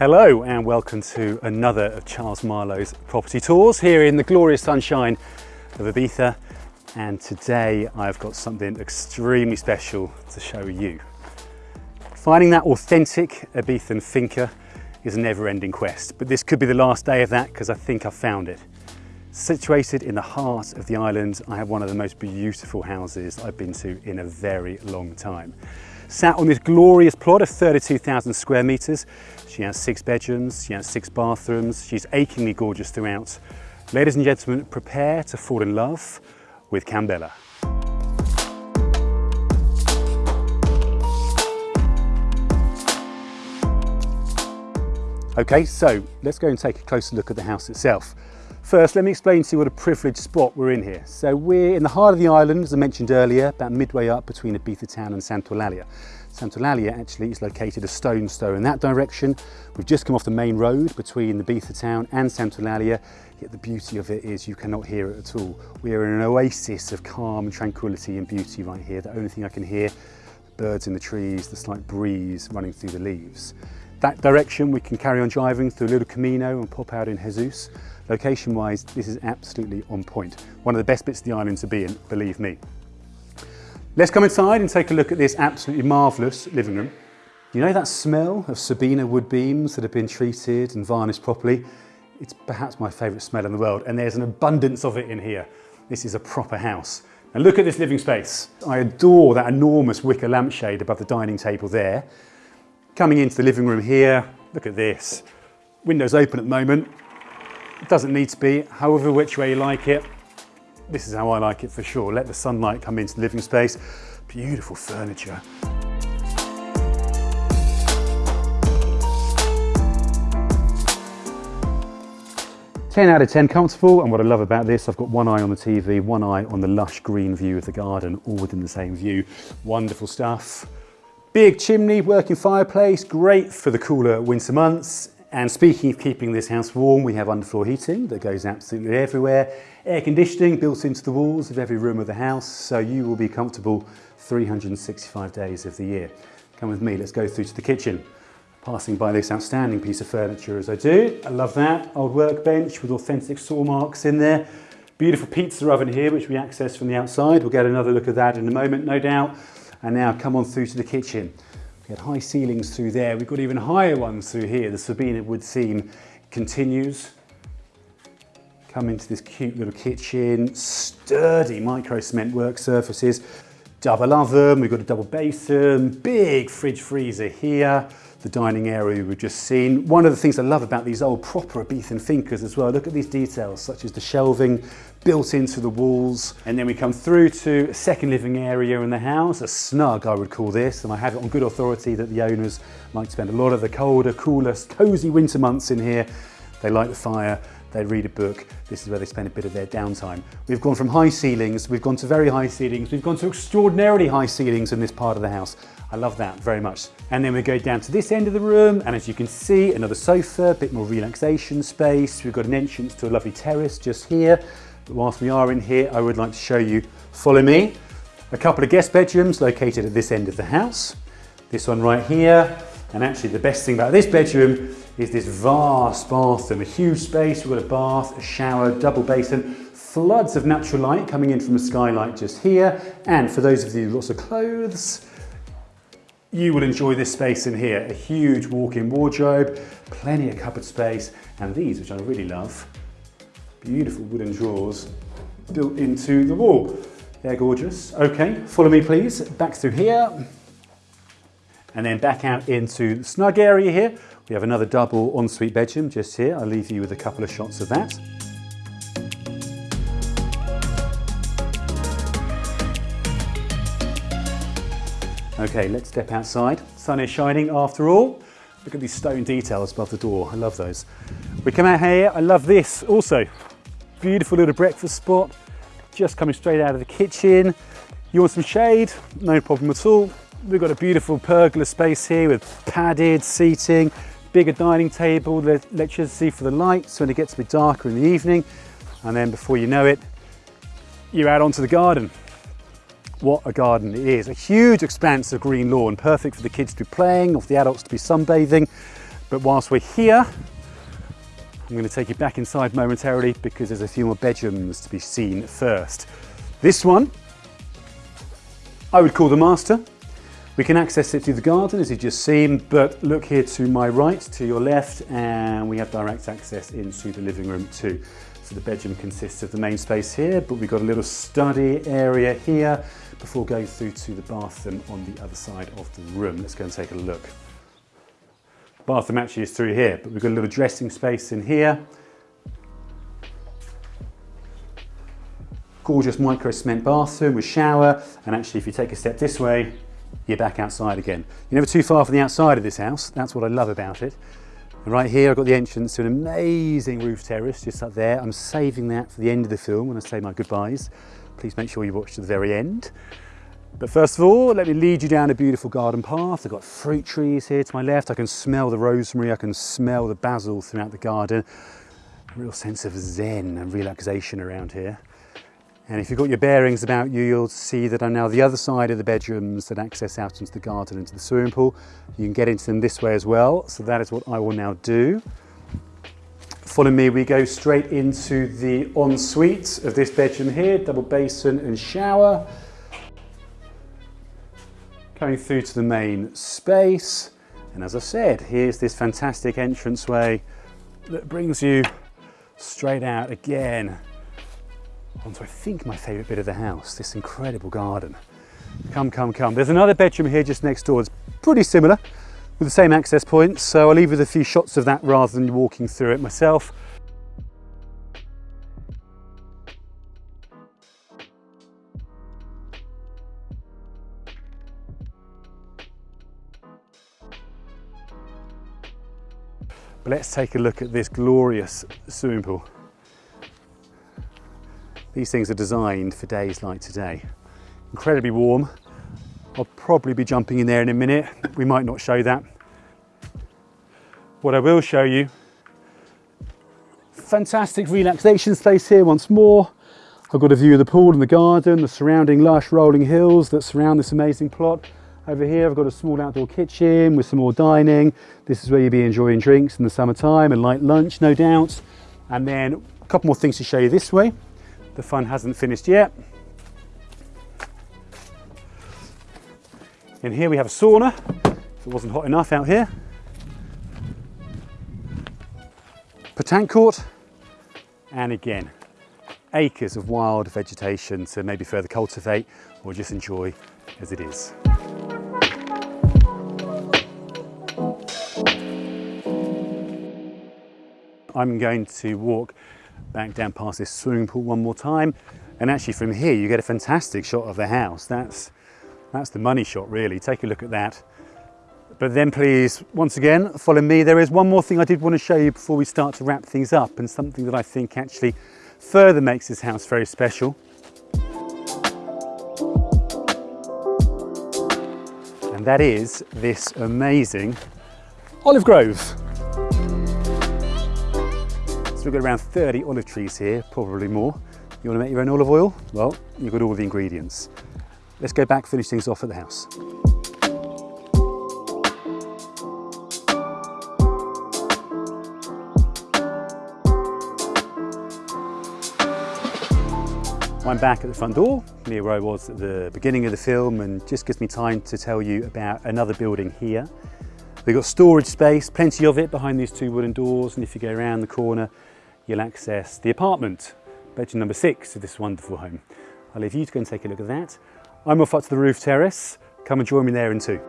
Hello and welcome to another of Charles Marlowe's property tours here in the glorious sunshine of Ibiza and today I've got something extremely special to show you. Finding that authentic Ibizan finca is a never-ending quest but this could be the last day of that because I think I've found it. Situated in the heart of the island I have one of the most beautiful houses I've been to in a very long time. Sat on this glorious plot of 32,000 square metres. She has six bedrooms, she has six bathrooms, she's achingly gorgeous throughout. Ladies and gentlemen, prepare to fall in love with Can Bella. Okay, so let's go and take a closer look at the house itself. First, let me explain to you what a privileged spot we're in here. So we're in the heart of the island, as I mentioned earlier, about midway up between Ibiza town and Sant'Eulalia. Sant'Eulalia actually is located a stone's throw in that direction. We've just come off the main road between Ibiza town and Sant'Eulalia, yet the beauty of it is you cannot hear it at all. We are in an oasis of calm and tranquility and beauty right here. The only thing I can hear, birds in the trees, the slight breeze running through the leaves. That direction we can carry on driving through a little Camino and pop out in Jesus. Location wise, this is absolutely on point. One of the best bits of the island to be in, believe me. Let's come inside and take a look at this absolutely marvellous living room. You know that smell of Sabina wood beams that have been treated and varnished properly? It's perhaps my favourite smell in the world and there's an abundance of it in here. This is a proper house. Now look at this living space. I adore that enormous wicker lampshade above the dining table there. Coming into the living room here, look at this. Windows open at the moment, it doesn't need to be, however which way you like it. This is how I like it for sure. Let the sunlight come into the living space. Beautiful furniture. Ten out of 10 comfortable and what I love about this, I've got one eye on the TV, one eye on the lush green view of the garden, all within the same view. Wonderful stuff. Big chimney, working fireplace, great for the cooler winter months and speaking of keeping this house warm, we have underfloor heating that goes absolutely everywhere. Air conditioning built into the walls of every room of the house, so you will be comfortable 365 days of the year. Come with me, let's go through to the kitchen. Passing by this outstanding piece of furniture as I do. I love that. Old workbench with authentic saw marks in there. Beautiful pizza oven here, which we access from the outside. We'll get another look at that in a moment, no doubt. And now come on through to the kitchen. We had high ceilings through there. We've got even higher ones through here. The Sabina wood seam continues. Come into this cute little kitchen, sturdy micro cement work surfaces, double oven, we've got a double basin, big fridge freezer here, the dining area we've just seen. One of the things I love about these old proper Ibizan fincas as well, look at these details such as the shelving built into the walls. And then we come through to a second living area in the house, a snug I would call this, and I have it on good authority that the owners like to spend a lot of the colder, cooler, cosy winter months in here. They light the fire, they read a book. This is where they spend a bit of their downtime. We've gone from high ceilings, we've gone to very high ceilings, we've gone to extraordinarily high ceilings in this part of the house. I love that very much. And then we go down to this end of the room, and as you can see, another sofa, a bit more relaxation space. We've got an entrance to a lovely terrace just here. But whilst we are in here, I would like to show you, follow me, a couple of guest bedrooms located at this end of the house. This one right here, and actually the best thing about this bedroom is this vast bathroom, a huge space, we've got a bath, a shower, double basin, floods of natural light coming in from a skylight just here. And for those of you lots of clothes, you will enjoy this space in here. A huge walk-in wardrobe, plenty of cupboard space, and these, which I really love, beautiful wooden drawers built into the wall. They're gorgeous. Okay, follow me please, back through here, and then back out into the snug area here. We have another double ensuite bedroom just here. I'll leave you with a couple of shots of that. Okay, let's step outside. Sun is shining after all. Look at these stone details above the door. I love those. We come out here. I love this also. Beautiful little breakfast spot. Just coming straight out of the kitchen. You want some shade? No problem at all. We've got a beautiful pergola space here with padded seating, bigger dining table, the electricity for the lights when it gets a bit darker in the evening. And then before you know it, you're out onto the garden. What a garden it is. A huge expanse of green lawn, perfect for the kids to be playing or for the adults to be sunbathing. But whilst we're here, I'm going to take you back inside momentarily because there's a few more bedrooms to be seen first. This one, I would call the master. We can access it through the garden as you've just seen, but look here to my right, to your left, and we have direct access into the living room too. So the bedroom consists of the main space here, but we've got a little study area here before going through to the bathroom on the other side of the room. Let's go and take a look. Bathroom actually is through here, but we've got a little dressing space in here. Gorgeous micro cement bathroom with shower, and actually if you take a step this way, you're back outside again. You're never too far from the outside of this house. That's what I love about it. And right here, I've got the entrance to an amazing roof terrace just up there. I'm saving that for the end of the film when I say my goodbyes. Please make sure you watch to the very end. But first of all, let me lead you down a beautiful garden path. I've got fruit trees here to my left. I can smell the rosemary. I can smell the basil throughout the garden. A real sense of zen and relaxation around here. And if you've got your bearings about you, you'll see that I'm now the other side of the bedrooms that access out into the garden, into the swimming pool. You can get into them this way as well. So that is what I will now do. Follow me, we go straight into the ensuite of this bedroom here, double basin and shower. Going through to the main space. And as I said, here's this fantastic entranceway that brings you straight out again onto I think my favourite bit of the house, this incredible garden. Come, come, come. There's another bedroom here just next door. It's pretty similar with the same access points. So I'll leave with a few shots of that rather than walking through it myself. But let's take a look at this glorious swimming pool. These things are designed for days like today. Incredibly warm. I'll probably be jumping in there in a minute. We might not show that. What I will show you, fantastic relaxation space here once more. I've got a view of the pool and the garden, the surrounding lush rolling hills that surround this amazing plot. Over here I've got a small outdoor kitchen with some more dining. This is where you'll be enjoying drinks in the summertime and light lunch no doubt. And then a couple more things to show you this way. The fun hasn't finished yet. In here we have a sauna, if it wasn't hot enough out here. Petanque court, and again, acres of wild vegetation to maybe further cultivate or just enjoy as it is. I'm going to walk back down past this swimming pool one more time. And actually from here, you get a fantastic shot of the house. That's, that's the money shot really. Take a look at that. But then please, once again, follow me. There is one more thing I did want to show you before we start to wrap things up and something that I think actually further makes this house very special. And that is this amazing olive grove. So we've got around 30 olive trees here, probably more. You want to make your own olive oil? Well, you've got all the ingredients. Let's go back, finish things off at the house. I'm back at the front door, near where I was at the beginning of the film and just gives me time to tell you about another building here. We've got storage space, plenty of it behind these two wooden doors and if you go around the corner you'll access the apartment, bedroom number six of this wonderful home. I'll leave you to go and take a look at that. I'm off up to the roof terrace. Come and join me there in two.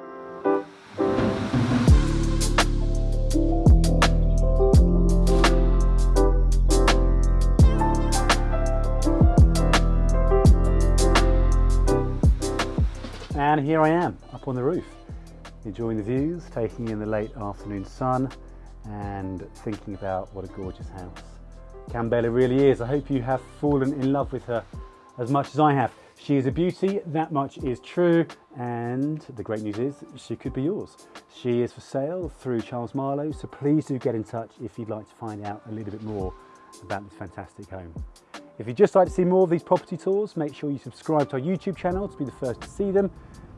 And here I am, up on the roof, enjoying the views, taking in the late afternoon sun and thinking about what a gorgeous house. Can Bella really is. I hope you have fallen in love with her as much as I have. She is a beauty, that much is true, and the great news is she could be yours. She is for sale through Charles Marlowe, so please do get in touch if you'd like to find out a little bit more about this fantastic home. If you'd just like to see more of these property tours, make sure you subscribe to our YouTube channel to be the first to see them.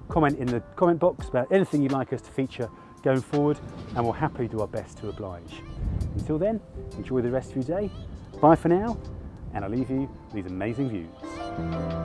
Comment in the comment box about anything you'd like us to feature going forward and we'll happily do our best to oblige. Until then, enjoy the rest of your day. Bye for now, and I'll leave you these amazing views.